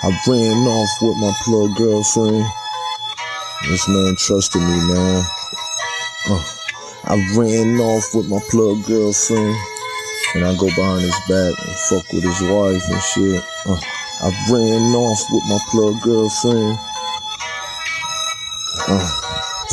I ran off with my plug girlfriend. This man trusted me, man. Uh, I ran off with my plug girlfriend. And I go behind his back and fuck with his wife and shit. Uh, I ran off with my plug girlfriend. Uh,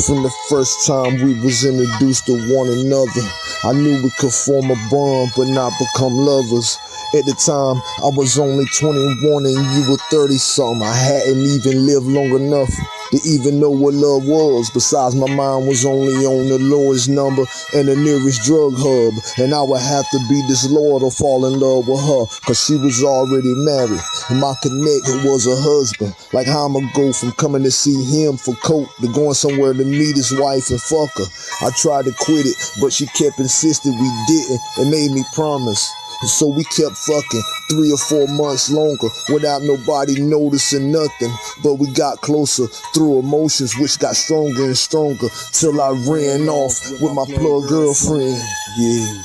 from the first time we was introduced to one another, I knew we could form a bond but not become lovers. At the time, I was only 21 and you were 30 something. I hadn't even lived long enough to even know what love was. Besides, my mind was only on the lowest number and the nearest drug hub. And I would have to be disloyal to fall in love with her, cause she was already married. And my connect was a husband. Like how I'ma go from coming to see him for coke to going somewhere to meet his wife and fuck her. I tried to quit it, but she kept insisting we didn't and made me promise. So we kept fucking three or four months longer without nobody noticing nothing. But we got closer through emotions, which got stronger and stronger till I ran off with my plug girlfriend. Yeah.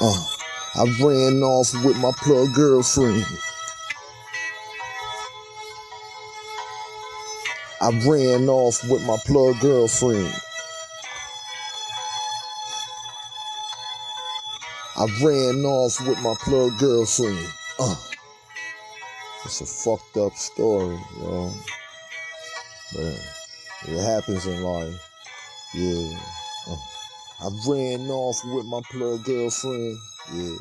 Uh, I ran off with my plug girlfriend. I ran off with my plug girlfriend. I ran off with my plug girlfriend. Uh, it's a fucked up story, yo. But it happens in life. Yeah. Uh, I ran off with my plug girlfriend. Yeah.